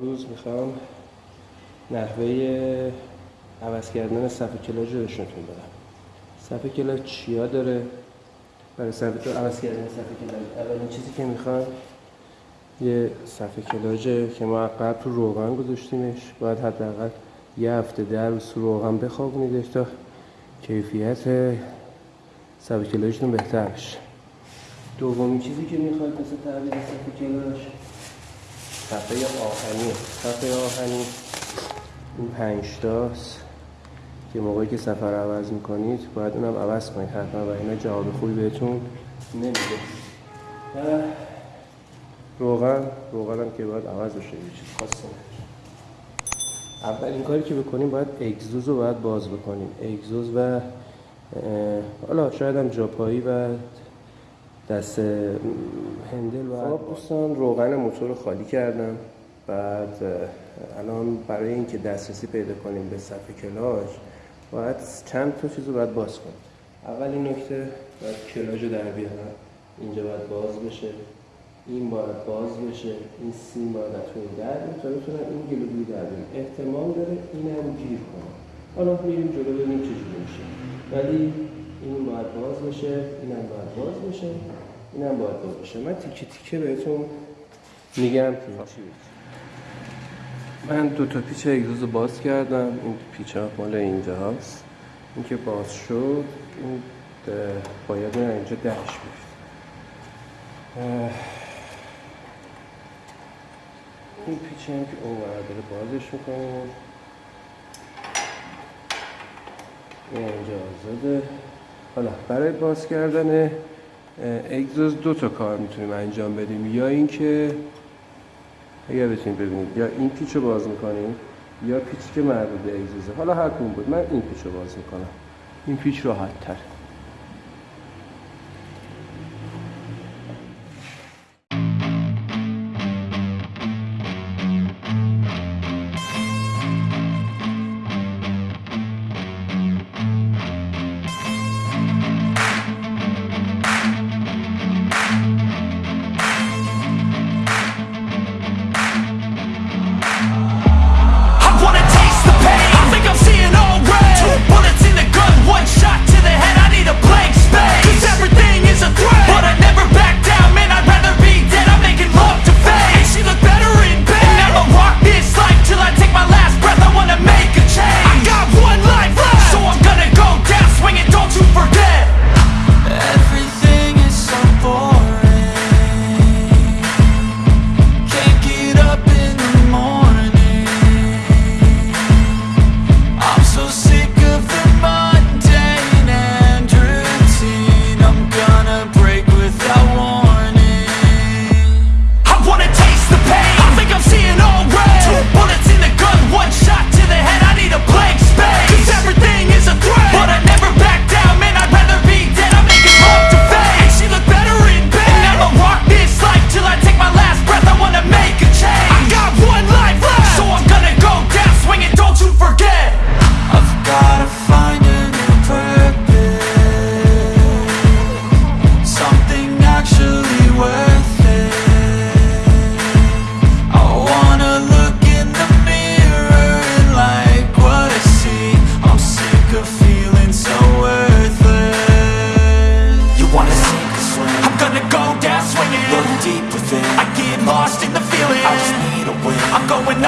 روز می‌خوام نحوه عوض کردن صفحه کلاج رو نشونتون بدم. صفحه کلاج چیا داره؟ برای صفحه عوض کردن صفحه کلاج اولین چیزی که می‌خوام یه صفحه کلاجه که ما قبل رو روغن گذاشتیمش باید حداقل یه هفته در روز روغن بخوابونیدش تا کیفیت صفحه کلاجتون بهتر بشه. دومین چیزی که می‌خواد مثل تعبیر صفحه کلاج صفحه آهنی. صفحه آهنی. این پنج تاست که موقعی که سفر عوض می‌کنید باید اونم عوض کنید. حتما و اینا جواب خوبی بهتون نمیده. روغن روغن هم که باید عوض بشه. یه چیز خاصی اولین کاری که بکنیم باید اگزوز رو باید باز بکنیم. اگزوز و حالا شاید هم جاپایی و دست هندل و خب دوستان روغن موتور رو خالی کردم. بعد الان برای اینکه دسترسی پیدا کنیم به صفحه کلاژ باید چند تا چیز رو باید باز کنیم. اولین نکته باید کلاژ رو در بیارم. اینجا باید باز بشه. این باید باز بشه. این سیم باید اتون در تا بتونم این گلوگوی در بیارم. احتمال داره این هم گیر کنم. حالا میریم جلو ببینیم چجوری میشه. ولی این باید باز بشه این هم باید باز بشه این هم باید باز بشه من تیکه تیکه بهتون میگم که من دو تا پیچ اگزوز باز کردم این پیچ ها مال اینجا هست این که باز شد این باید اینجا دهش بیفت این پیچ هم که اون داره بازش می‌کنیم این اینجا آزاده. حالا برای باز کردن اگزوز دو تا کار می‌تونیم انجام بدیم. یا اینکه اگر بتونید ببینید یا این پیچ رو باز می‌کنیم یا پیچی که مربوط به اگزوزه. حالا هر بود. من این پیچ رو باز می‌کنم. این پیچ راحت تر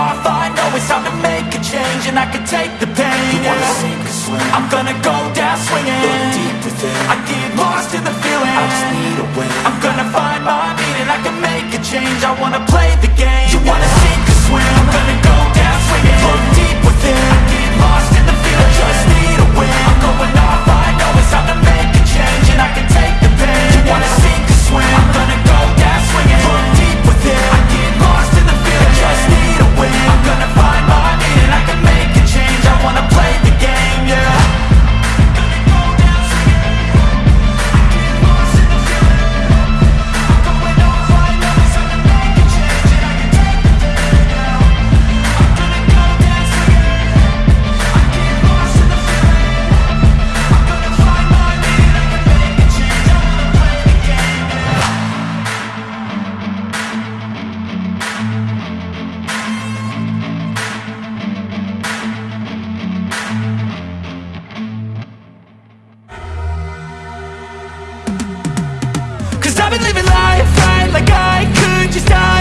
off, I know it's time to make a change And I can take the pain, you yeah I'm gonna go down swinging. Look deep within I get lost in the feeling. I just need a win. I'm gonna find my meaning, I can make a change. I wanna play the game. You wanna like could you die.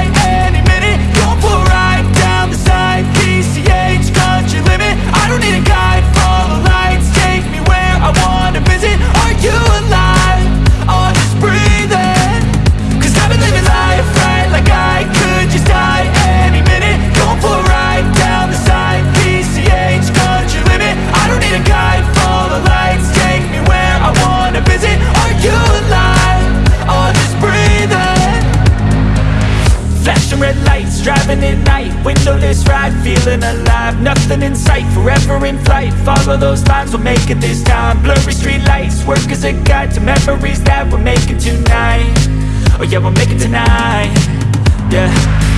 Feeling alive, nothing in sight Forever in flight, follow those lines We'll make it this time. Blurry street lights, work as a guide To memories that we're making tonight. Oh yeah, we'll make it tonight. Yeah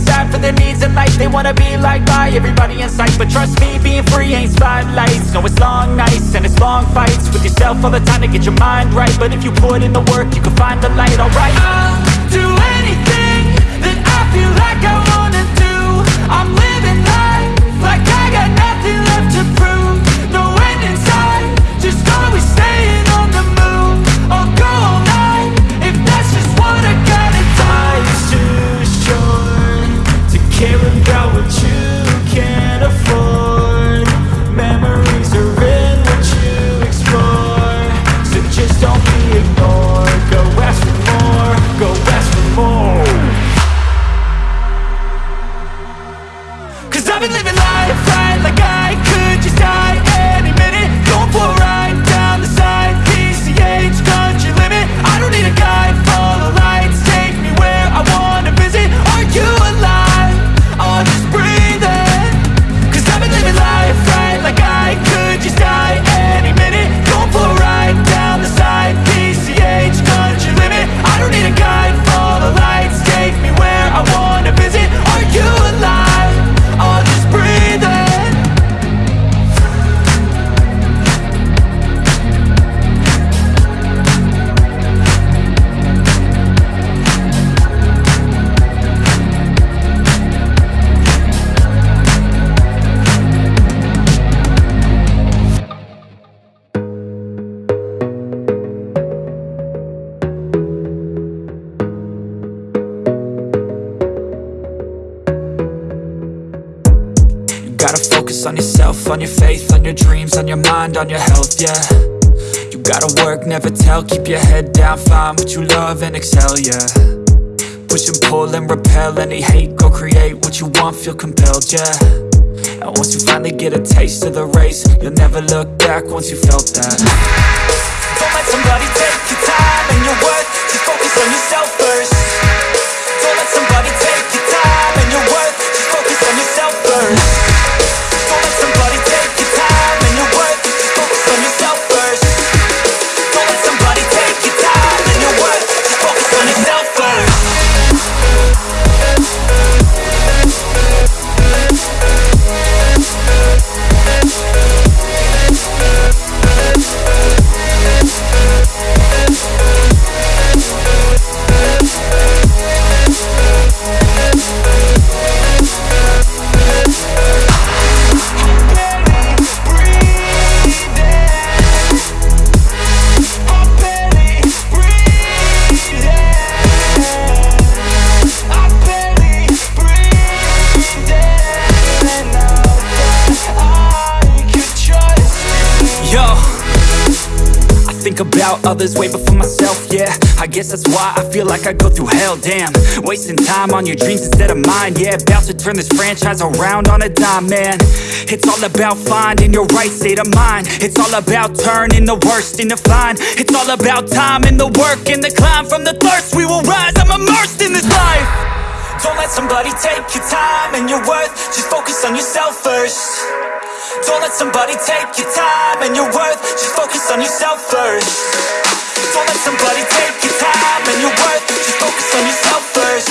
inside for their needs in life. They wanna be liked by everybody in sight. But trust me, being free ain't spotlights. No, it's long nights and it's long fights With yourself all the time to get your mind right. But if you put in the work, you can find the light, alright? I'll do anything that I feel like I wanna do. I'm living life right like I on your faith, on your dreams, on your mind, on your health, yeah. You gotta work, never tell, keep your head down, find what you love and excel, yeah. Push and pull and repel any hate, go create what you want, feel compelled, yeah. And once you finally get a taste of the race, you'll never look back once you felt that. Don't let somebody take your time and your worth, just focus on yourself first. Don't let somebody take your time and your worth, just focus on yourself first others way before myself, yeah. I guess that's why I feel like I go through hell, damn. Wasting time on your dreams instead of mine, yeah. About to turn this franchise around on a dime, man. It's all about finding your right state of mind. It's all about turning the worst into fine. It's all about time and the work and the climb. From the thirst we will rise, I'm immersed in this life. Don't let somebody take your time and your worth. Just focus on yourself first Don't let somebody take your time and your worth. Just focus on yourself first. Don't let somebody take your time and your worth. Just focus on yourself first.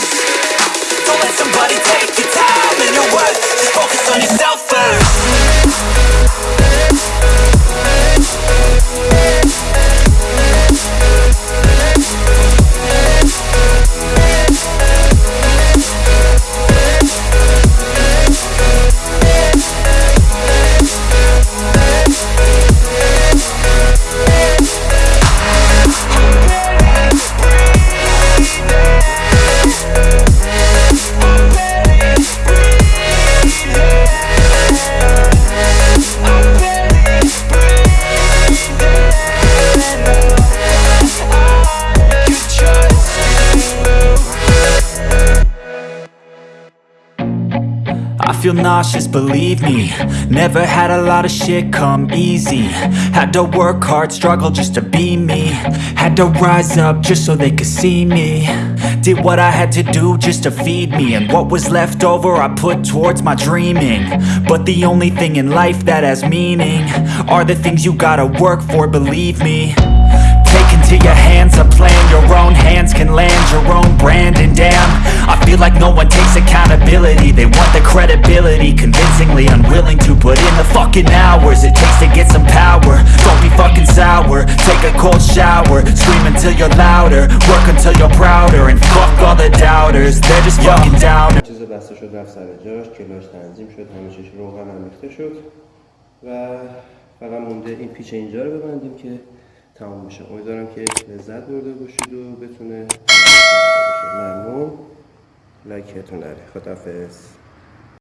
Don't let somebody take your time and your worth. Just focus on yourself first feel nauseous, believe me. Never had a lot of shit come easy. Had to work hard, struggle just to be me. Had to rise up just so they could see me. Did what I had to do just to feed me. And what was left over I put towards my dreaming. But the only thing in life that has meaning Are the things you gotta work for, believe me into your hands a plan Your own hands can land your own brand And damn, I feel like no one takes accountability They want the credibility Convincingly unwilling to put in the fucking hours It takes to get some power Don't be fucking sour Take a cold shower Scream until you're louder Work until you're prouder And fuck all the doubters They're just fucking downers چیز بسته شد رفت سر جاش کلاش تنظیم شد همه چیش روغن هم ریخته شد و فقط مونده این پیچ اینجا رو ببندیم که تمام بشه امیدوارم که لذت برده باشید و بتونه ممنون لایکتون نره. خدافظ